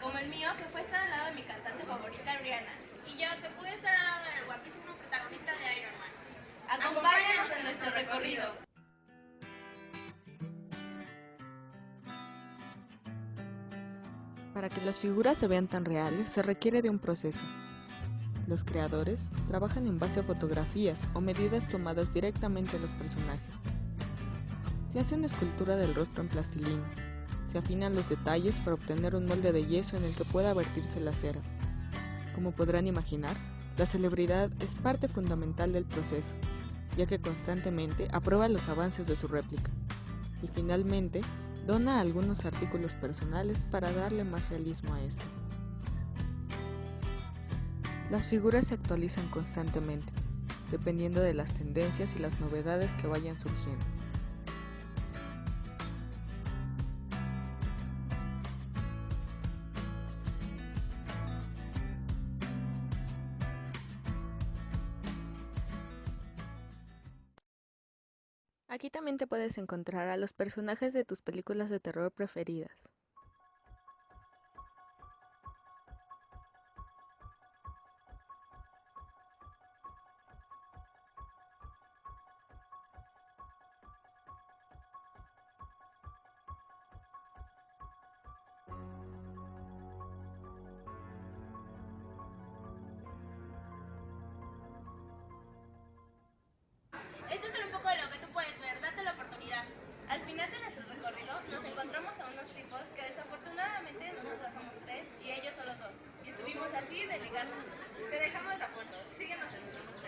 como el mío que fue estar al lado de mi cantante favorita, Rihanna. Y yo que pude estar al lado del guapísimo protagonista de Iron Man. Acompáñanos en nuestro recorrido. Para que las figuras se vean tan reales se requiere de un proceso. Los creadores trabajan en base a fotografías o medidas tomadas directamente de los personajes. Se hace una escultura del rostro en plastilina. Se afinan los detalles para obtener un molde de yeso en el que pueda vertirse la cera. Como podrán imaginar, la celebridad es parte fundamental del proceso, ya que constantemente aprueba los avances de su réplica. Y finalmente, dona algunos artículos personales para darle más realismo a esto. Las figuras se actualizan constantemente, dependiendo de las tendencias y las novedades que vayan surgiendo. Aquí también te puedes encontrar a los personajes de tus películas de terror preferidas. Te dejamos la foto. Síguenos en